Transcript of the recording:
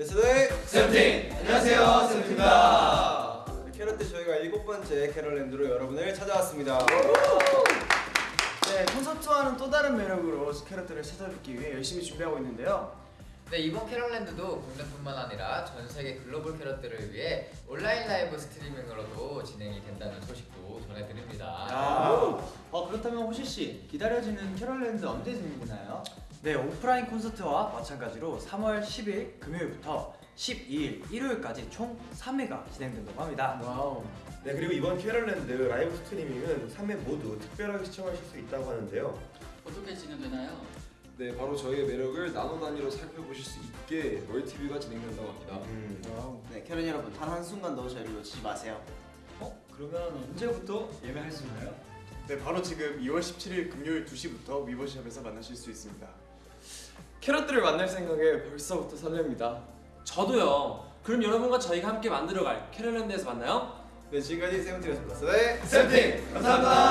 네스도의 세븐틴! 안녕하세요, 세븐틴입니다. 캐럿들 저희가 일곱 번째 캐럿랜드로 여러분을 찾아왔습니다. 네, 콘서트와는 또 다른 매력으로 캐럿들을 찾아뵙기 위해 열심히 준비하고 있는데요. 네, 이번 캐럿랜드도 국내뿐만 아니라 전 세계 글로벌 캐럿들을 위해 온라인 라이브 스트리밍으로도 진행이 된다는 소식도 전해드립니다. 어 그렇다면 호시 씨 기다려지는 캐럿랜드 언제 진행되나요? 네, 오프라인 콘서트와 마찬가지로 3월 10일 금요일부터 12일 일요일까지 총 3회가 진행된다고 합니다. Wow. 네 그리고 이번 캐럿랜드 라이브 스트리밍은 3회 모두 특별하게 시청하실 수 있다고 하는데요. 어떻게 진행되나요? 네, 바로 저희의 매력을 나노 단위로 살펴보실 수 있게 multi-view가 진행된다고 합니다. 음. 네, 캐럿 여러분 단 한순간도 저희를 놓치지 마세요. 어 그러면 언제부터 예매할 수 있나요? 네, 바로 지금 2월 17일 금요일 2시부터 위버스샵에서 만나실 수 있습니다. 캐럿들을 만날 생각에 벌써부터 설렙니다. 저도요. 그럼 여러분과 저희가 함께 만들어갈 캐럿랜드에서 만나요. 네 지금까지 세븐틴이었습니다. 네. 세븐틴! 감사합니다.